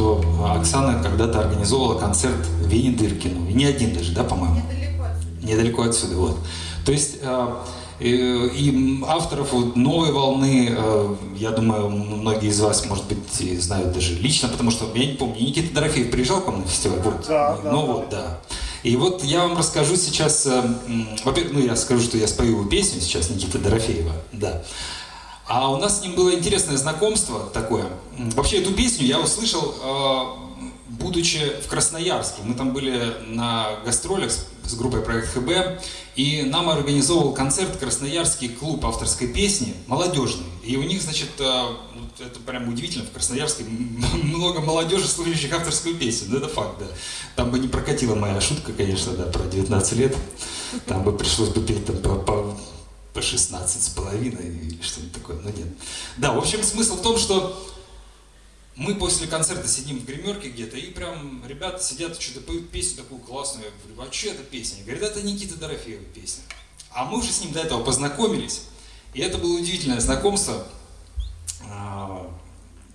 что Оксана когда-то организовала концерт Вени Дыркину. И не один даже, да, по-моему? Недалеко отсюда. Недалеко отсюда, вот. То есть э, и авторов вот новой волны, э, я думаю, многие из вас, может быть, знают даже лично, потому что я не помню, Никита Дорофеев приезжал к вам на фестиваль? Вот. Да, да, ну да, вот, да. И вот я вам расскажу сейчас, во-первых, ну я скажу, что я спою его песню сейчас Никиты Дорофеева, да. А у нас с ним было интересное знакомство такое. Вообще эту песню я услышал, э, будучи в Красноярске. Мы там были на гастролях с, группой Проект ХБ, и нам организовывал концерт Красноярский клуб авторской песни, молодежный. И у них, значит, э, это прям удивительно, в Красноярске много молодежи, слушающих авторскую песню. Ну, это факт, да. Там бы не прокатила моя шутка, конечно, да, про 19 лет. Там бы пришлось бы петь там, по, по 16 с половиной или что-нибудь такое, но нет. Да, в общем, смысл в том, что мы после концерта сидим в гримерке где-то, и прям ребята сидят, что-то поют песню такую классную. Я говорю, а что это песня? Говорят, это Никита Дорофеева песня. А мы уже с ним до этого познакомились. И это было удивительное знакомство. А,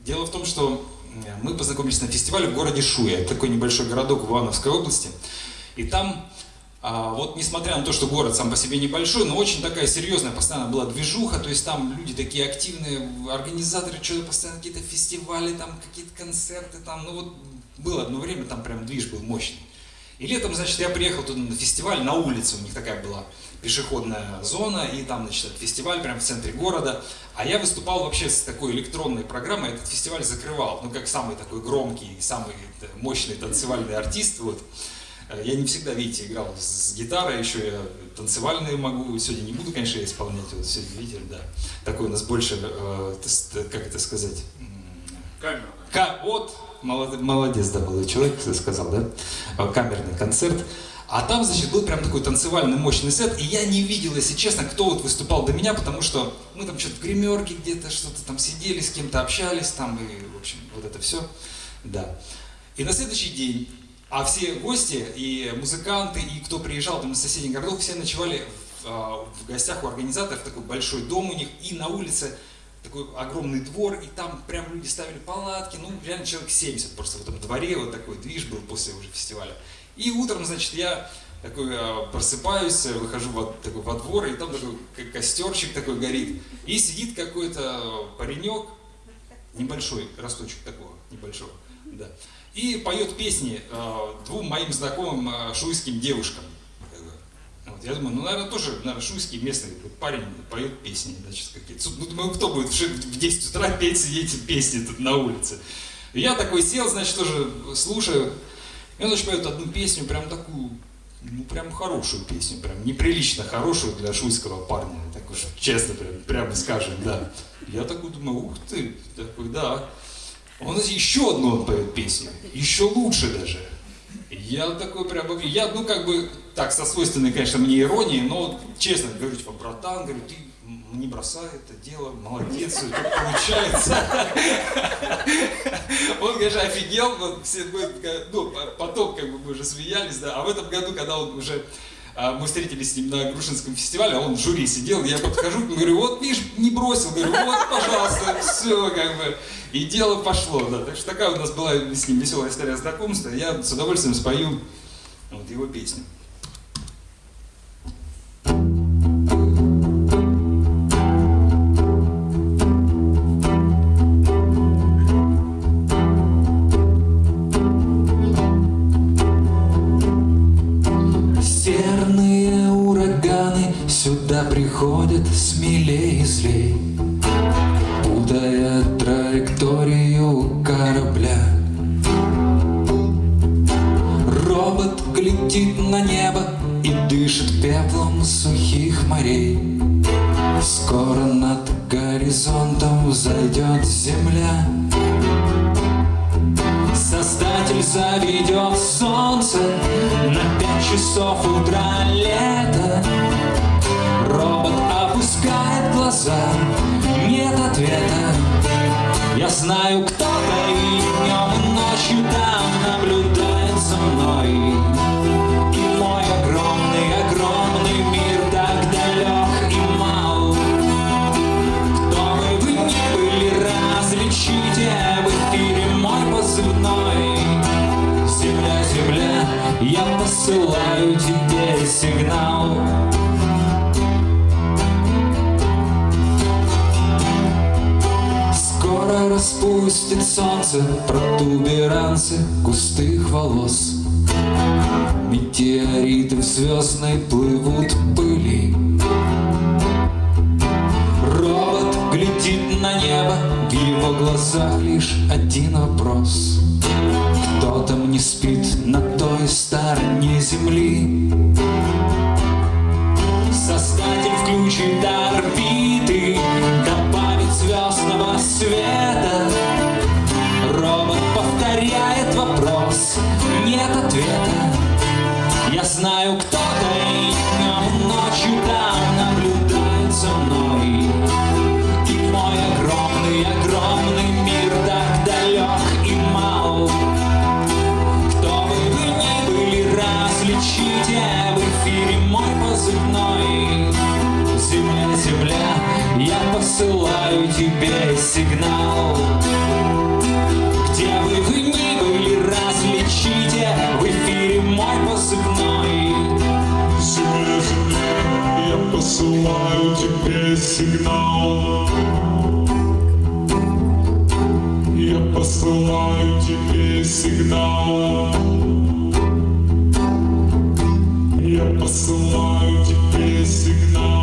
Дело в том, что э, мы познакомились на фестивале в городе Шуя. Такой небольшой городок в Ивановской области. И там, вот несмотря на то, что город сам по себе небольшой, но очень такая серьезная постоянно была движуха, то есть там люди такие активные, организаторы, что-то постоянно какие-то фестивали, там какие-то концерты, там, ну вот было одно время, там прям движ был мощный. И летом, значит, я приехал туда на фестиваль, на улице у них такая была пешеходная зона, и там, значит, фестиваль прямо в центре города. А я выступал вообще с такой электронной программой, этот фестиваль закрывал, ну, как самый такой громкий, самый э, мощный танцевальный артист, вот. Э, Я не всегда, видите, играл с гитарой, еще я танцевальные могу, сегодня не буду, конечно, исполнять, вот сегодня, видите, да. Такой у нас больше, э, как это сказать, м, Камера. Ка- вот, молод- молодец, да, молодой человек сказал, да, Э, камерный концерт. А там, значит, был прям такой танцевальный мощный сет, и я не видел, если честно, кто вот выступал до меня, потому что мы там что-то в гримерке где-то, что-то там сидели, с кем-то общались там, и, в общем, вот это все, да. И на следующий день, а все гости, и музыканты, и кто приезжал там из соседних городов, все ночевали в, а, в гостях у организаторов, такой большой дом у них, и на улице такой огромный двор, и там прям люди ставили палатки, ну, реально человек 70 просто в этом дворе, вот такой движ был после уже фестиваля. И утром, значит, я такой э, просыпаюсь, выхожу во, такой, во двор, и там такой ко- костерчик такой горит, и сидит какой-то паренек, небольшой, росточек такого, небольшого, да, и поет песни э, двум моим знакомым э, шуйским девушкам. Вот, я думаю, ну, наверное, тоже, наверное, шуйский местный парень поет песни, значит, какие-то. Ну, думаю, кто будет в ши- в 10 утра петь, эти песни тут на улице. Я такой сел, значит, тоже слушаю. И он, значит, поет одну песню, прям такую, ну, прям хорошую песню, прям неприлично хорошую для шуйского парня. Так честно, прям, прямо скажем, да. Я такой думаю, ух ты, такой, да. Он еще одну поет песню, еще лучше даже. Я такой прям, я, ну, как бы, так, со свойственной, конечно, мне иронией, но, честно говорю, типа, братан, говорю, ты не бросай это дело, молодец, у получается. Он, конечно, офигел, вот, все, мы, ну, по- потом, как бы, мы уже смеялись, да, а в этом году, когда он уже, мы встретились с ним на Грушинском фестивале, а он в жюри сидел, я подхожу, говорю, вот, видишь, не бросил, говорю, вот, пожалуйста, все, как бы, и дело пошло, да, так что такая у нас была с ним веселая история знакомства, я с удовольствием спою вот его песню. Сюда приходят смелее и злей, Путая траекторию корабля. Робот глядит на небо и дышит пеплом сухих морей. Скоро над горизонтом взойдет земля. Создатель заведет солнце на пять часов утра лета. Робот опускает глаза, нет ответа. Я знаю, кто-то и днем, и ночью там наблюдает за мной. И мой огромный, огромный мир так далек и мал. Кто бы вы ни были, различите в эфире мой позывной. Земля, земля, я посылаю тебе распустит солнце протуберанцы густых волос. Метеориты в звездной плывут пыли. Робот глядит на небо, в его глазах лишь один вопрос. Кто там не спит на той стороне земли? Создатель включит до тебе сигнал где бы вы ни были, различите в эфире мой. Земля, земля, я посылаю тебе сигнал. Я посылаю тебе сигнал. Я посылаю тебе сигнал.